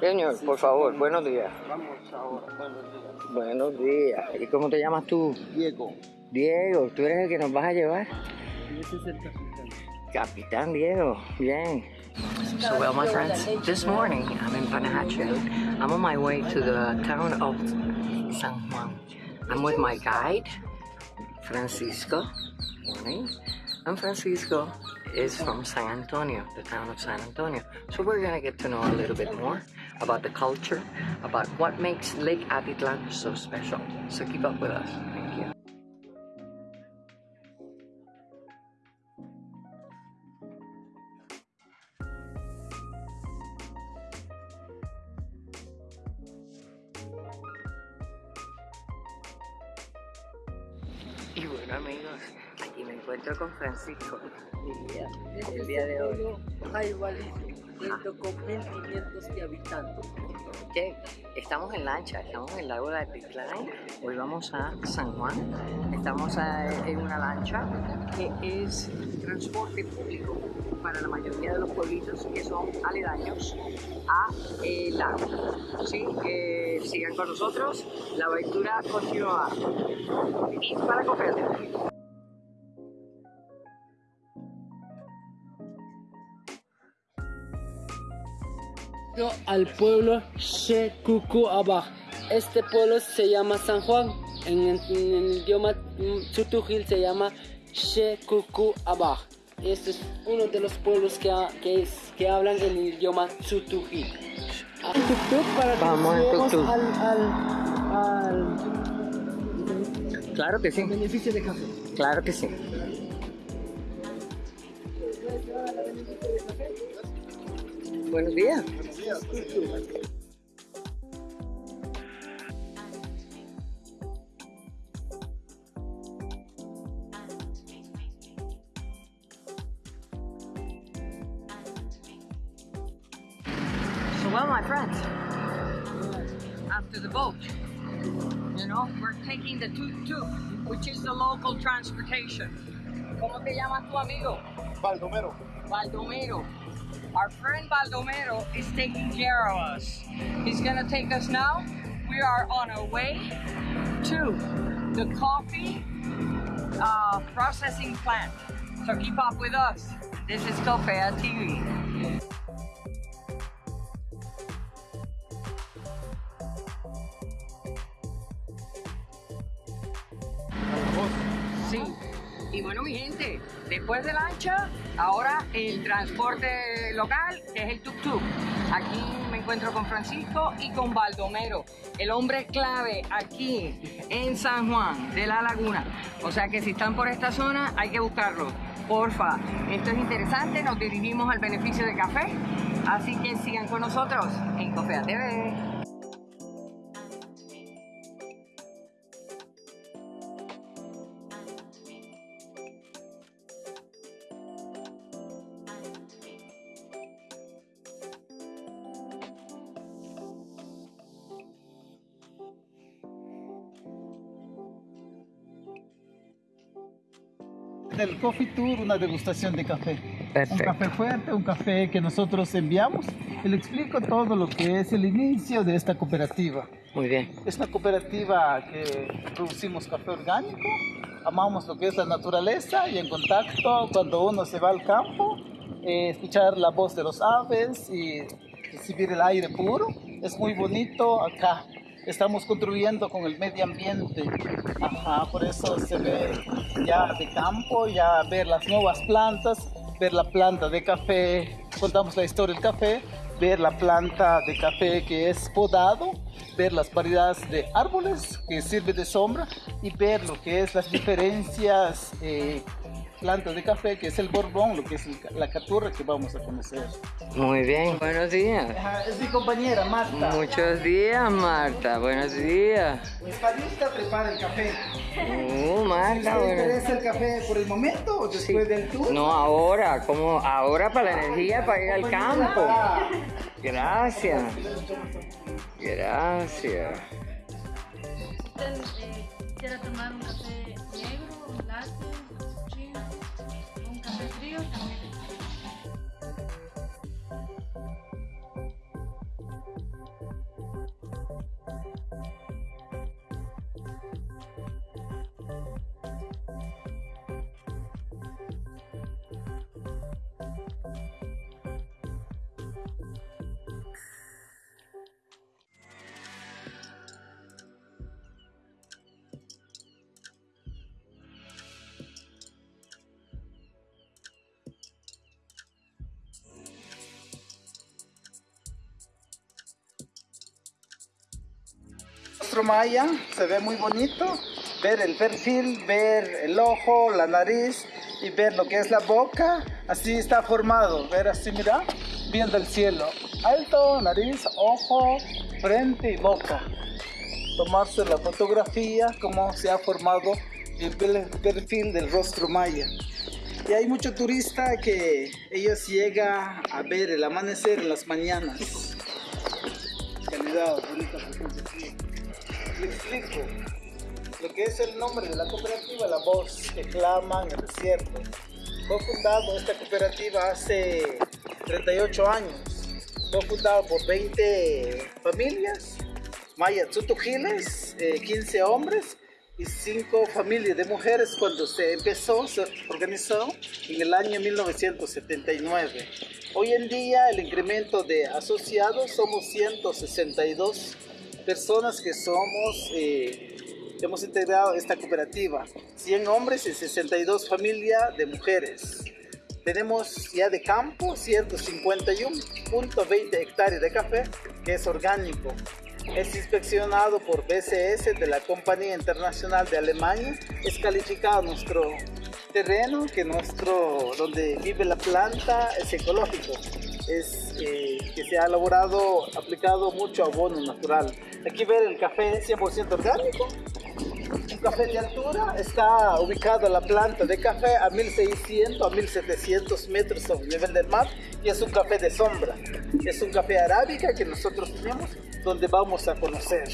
Señor, por favor, buenos días. Vamos ahora, buenos días. Buenos días. ¿Y cómo te llamas tú? Diego. Diego, ¿tú eres el que nos vas a llevar? Ese es el capitán. Capitán Diego, bien. So well, my friends, this morning I'm in Panahache. I'm on my way to the town of San Juan. I'm with my guide, Francisco. Morning. And Francisco is from San Antonio, the town of San Antonio. So we're gonna get to know a little bit more about the culture, about what makes Lake Atitlan so special. So keep up with us. Thank you. Y bueno amigos, aquí me encuentro con Francisco. Este El día de hoy. Jaibalí, 500 de habitantes. Ok, estamos en lancha, estamos en el lago de Atitlán. Hoy vamos a San Juan. Estamos a- en una lancha que es transporte público para la mayoría de los pueblitos que son aledaños a el lago. Sí, que sigan con nosotros, la aventura continúa. Y para coger. Al pueblo Shekukuaba. Este pueblo se llama San Juan. En, en- en el idioma Tsutujil se llama Shekukuaba. Este es uno de los pueblos que, que, es- que hablan en el idioma que Vamos en lleguemos tuk-tuk. al, al, Claro que al sí, beneficio de café. claro que sí. Buenos días. So well, my friends, after the boat, you know, we're taking the tuk-tuk, which is the local transportation. ¿Cómo te llamas tu amigo? Baldomero. Baldomero. Our friend Baldomero is taking care of us. He's gonna take us now. We are on our way to the coffee uh, processing plant. So keep up with us. This is Cofea TV. Sí. Y bueno, mi gente, después de lancha, ahora el transporte local, es el tuk-tuk. Aquí me encuentro con Francisco y con Baldomero, el hombre clave aquí en San Juan de la Laguna. O sea que si están por esta zona, hay que buscarlo. Porfa, esto es interesante, nos dirigimos al beneficio de café, así que sigan con nosotros en Cofea TV. Del Coffee Tour, una degustación de café. Perfecto. Un café fuerte, un café que nosotros enviamos. Y le explico todo lo que es el inicio de esta cooperativa. Muy bien. Es una cooperativa que producimos café orgánico, amamos lo que es la naturaleza y en contacto cuando uno se va al campo, eh, escuchar la voz de los aves y recibir el aire puro. Es muy bonito acá. Estamos contribuyendo con el medio ambiente. Ajá, por eso se ve ya de campo, ya ver las nuevas plantas, ver la planta de café, contamos la historia del café, ver la planta de café que es podado, ver las variedades de árboles que sirve de sombra y ver lo que es las diferencias eh, plantas de café, que es el borbón, lo que es el- la caturra que vamos a conocer. Muy bien. Buenos días. Es mi compañera Marta. Muchos días, Marta. Buenos días. Está lista, prepara el café. Uh, Marta, ¿Te bueno. interesa el café por el momento o después del tour? No, ahora, como ahora para la energía, para ir al campo. Gracias. Gracias quisiera tomar un café negro, un latte, un cappuccino, un café frío también. Rostro maya, se ve muy bonito. Ver el perfil, ver el ojo, la nariz y ver lo que es la boca. Así está formado. Ver así, mira, viendo el cielo. Alto, nariz, ojo, frente y boca. Tomarse la fotografía, como se ha formado el perfil del rostro maya. Y hay mucho turista que ellos llegan a ver el amanecer en las mañanas. Calidad, bonita Le explico lo que es el nombre de la cooperativa La Voz que clama en el desierto. Fue fundado esta cooperativa hace 38 años. Fue fundado por 20 familias, mayas tutujiles, 15 hombres y cinco familias de mujeres cuando se empezó, se organizó en el año 1979. Hoy en día el incremento de asociados somos 162 personas que somos, eh, hemos integrado esta cooperativa, 100 hombres y 62 familias de mujeres. Tenemos ya de campo 151.20 hectáreas de café que es orgánico es inspeccionado por BCS de la Compañía Internacional de Alemania. Es calificado nuestro terreno, que nuestro, donde vive la planta es ecológico. Es eh, que se ha elaborado, aplicado mucho abono natural. Aquí ver el café 100% orgánico. Un café de altura está ubicado la planta de café a 1600 a 1700 metros sobre el nivel del mar y es un café de sombra. Es un café arábica que nosotros tenemos donde vamos a conocer.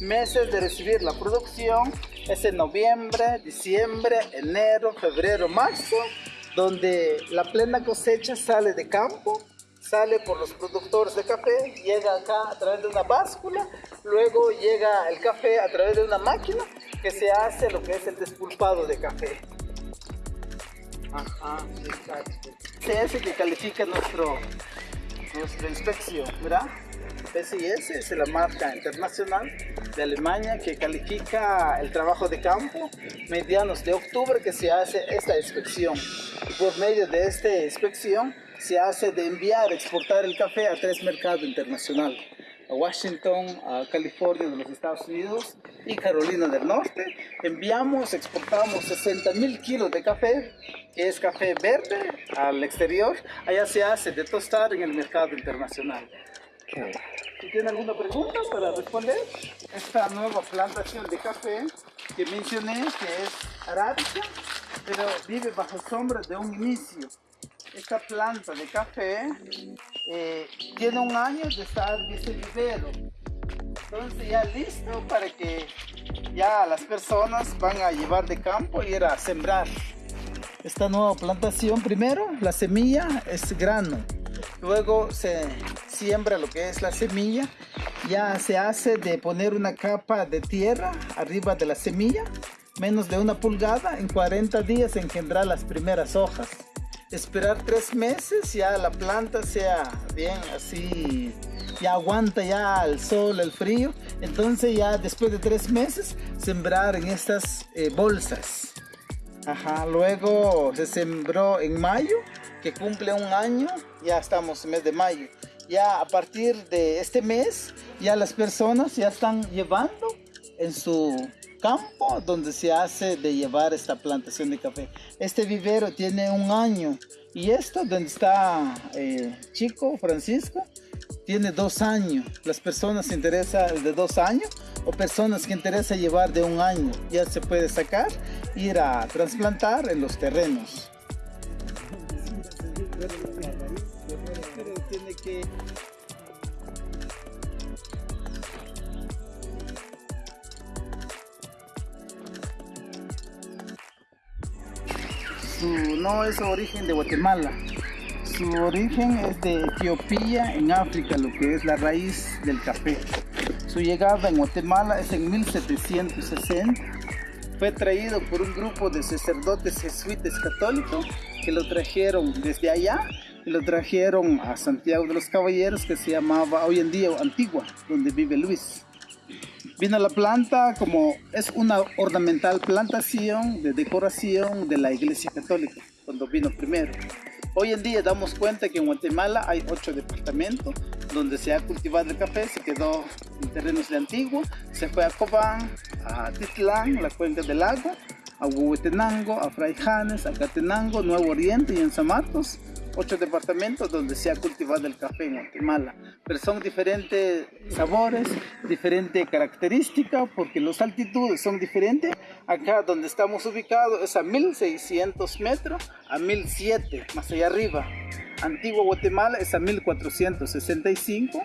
Meses de recibir la producción es en noviembre, diciembre, enero, febrero, marzo, donde la plena cosecha sale de campo, sale por los productores de café, llega acá a través de una báscula, luego llega el café a través de una máquina que se hace lo que es el despulpado de café. Ajá, exacto. Es que califica nuestro, nuestra inspección, ¿verdad? PCS es la marca internacional de Alemania que califica el trabajo de campo medianos de octubre que se hace esta inspección. por medio de esta inspección se hace de enviar, exportar el café a tres mercados internacionales a Washington, a California de los Estados Unidos y Carolina del Norte. Enviamos, exportamos 60 mil kilos de café, que es café verde, al exterior. Allá se hace de tostar en el mercado internacional. Tiene alguna pregunta para responder, esta nueva plantación de café que mencioné, que es arábica, pero vive bajo sombra de un inicio. Esta planta de café eh, tiene un año de estar ese vivero. Entonces ya listo para que ya las personas van a llevar de campo y ir a sembrar. Esta nueva plantación, primero la semilla es grano, luego se siembra lo que es la semilla, ya se hace de poner una capa de tierra arriba de la semilla, menos de una pulgada, en 40 días engendrar las primeras hojas. Esperar tres meses, ya la planta sea bien así, ya aguanta ya el sol, el frío. Entonces ya después de tres meses, sembrar en estas eh, bolsas. Luego se sembró en mayo, que cumple un año, ya estamos en mes de mayo ya a partir de este mes, ya las personas ya están llevando en su campo donde se hace de llevar esta plantación de café. Este vivero tiene un año y esto donde está eh, chico Francisco tiene dos años. Las personas interesa el de dos años o personas que interesa llevar de un año ya se puede sacar, ir a trasplantar en los terrenos. tiene que no es origen de Guatemala. Su origen es de Etiopía en África lo que es la raíz del café. Su llegada en Guatemala es en 1760 fue traído por un grupo de sacerdotes jesuitas católicos que lo trajeron desde allá y lo trajeron a Santiago de los Caballeros que se llamaba hoy en día Antigua, donde vive Luis. Vino la planta como es una ornamental plantación de decoración de la iglesia católica, cuando vino primero. Hoy en día damos cuenta que en Guatemala hay ocho departamentos donde se ha cultivado el café, se quedó en terrenos de Antigua, se fue a Cobán, a Titlán, la cuenca del lago, a Huehuetenango, a Fraijanes, a Catenango, Nuevo Oriente y en San Marcos, ocho departamentos donde se ha cultivado el café en Guatemala. Pero son diferentes sabores, diferente característica, porque las altitudes son diferentes. Acá donde estamos ubicados es a 1600 metros, a 1007, más allá arriba. Antigua Guatemala es a 1465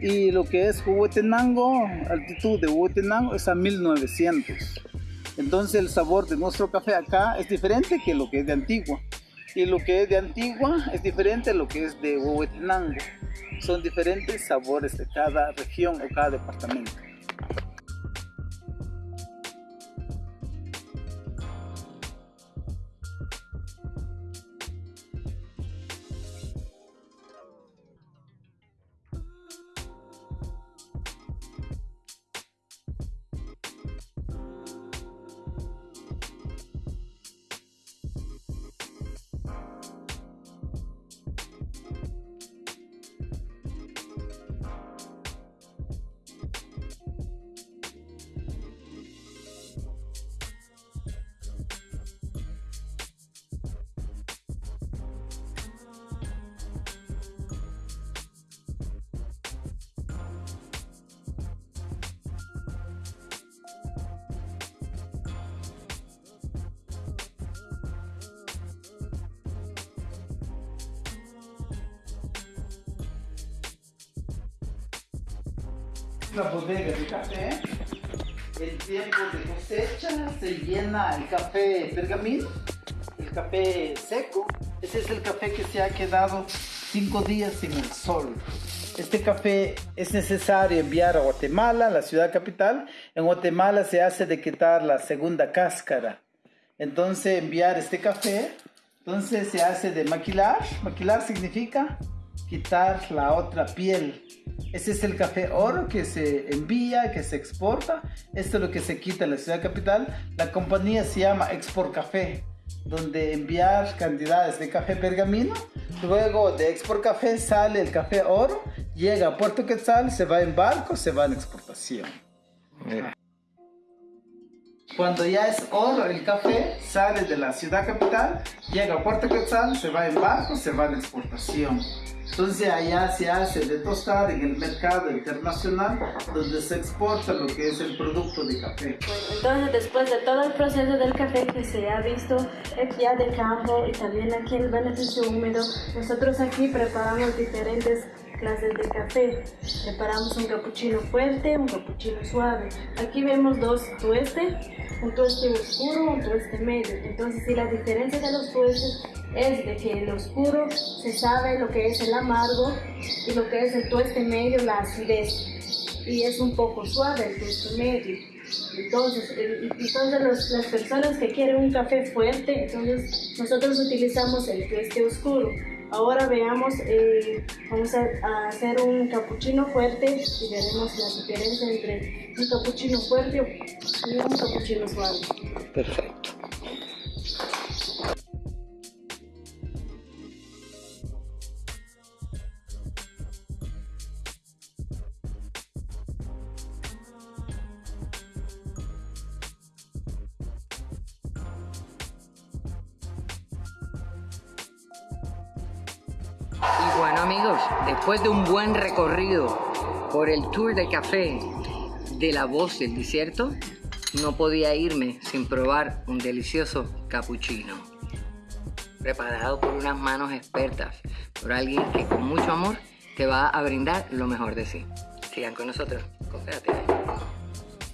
y lo que es Huehuetenango, altitud de Huehuetenango es a 1900. Entonces el sabor de nuestro café acá es diferente que lo que es de Antigua y lo que es de Antigua es diferente a lo que es de Huehuetenango. Son diferentes sabores de cada región o cada departamento. La bodega de café, el tiempo de cosecha se llena el café pergamino, el café seco. Ese es el café que se ha quedado cinco días en el sol. Este café es necesario enviar a Guatemala, la ciudad capital. En Guatemala se hace de quitar la segunda cáscara. Entonces enviar este café, entonces se hace de maquilar. Maquilar significa quitar la otra piel. Ese es el café oro que se envía, que se exporta. Esto es lo que se quita en la ciudad capital. La compañía se llama Export Café, donde enviar cantidades de café pergamino. Luego de Export Café sale el café oro, llega a Puerto Quetzal, se va en barco, se va en exportación. Cuando ya es oro el café, sale de la ciudad capital, llega a Puerto Quetzal, se va en barco, se va en exportación. Entonces allá se hace de tostar en el mercado internacional donde se exporta lo que es el producto de café. entonces después de todo el proceso del café que se ha visto ya de campo y también aquí el beneficio húmedo, nosotros aquí preparamos diferentes clases de café. Preparamos un cappuccino fuerte, un cappuccino suave. Aquí vemos dos tuestes, un tueste oscuro, un tueste medio. Entonces, si la diferencia de los tuestes es de que el oscuro se sabe lo que es el amargo y lo que es el tueste medio, la acidez. Y es un poco suave el tueste medio. Entonces, entonces las personas que quieren un café fuerte, entonces nosotros utilizamos el tueste oscuro. Ahora veamos, eh, vamos a, hacer un capuchino fuerte y veremos la diferencia entre un capuchino fuerte y un capuchino suave. Perfecto. Después de un buen recorrido por el tour de café de la voz del desierto, no podía irme sin probar un delicioso cappuccino. Preparado por unas manos expertas, por alguien que con mucho amor te va a brindar lo mejor de sí. Sigan con nosotros, conférate.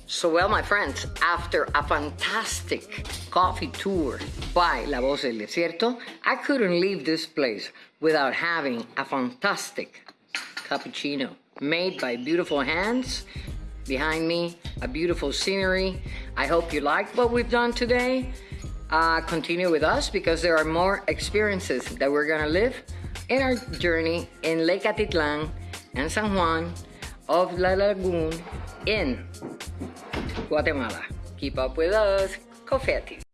So well, my friends, after a fantastic coffee tour by La Voz del Desierto, I couldn't leave this place without having a fantastic cappuccino made by beautiful hands. Behind me, a beautiful scenery. I hope you liked what we've done today. Uh, continue with us because there are more experiences that we're gonna live in our journey in Lake Atitlan and San Juan of La Lagoon in Guatemala. Keep up with us, Confetti.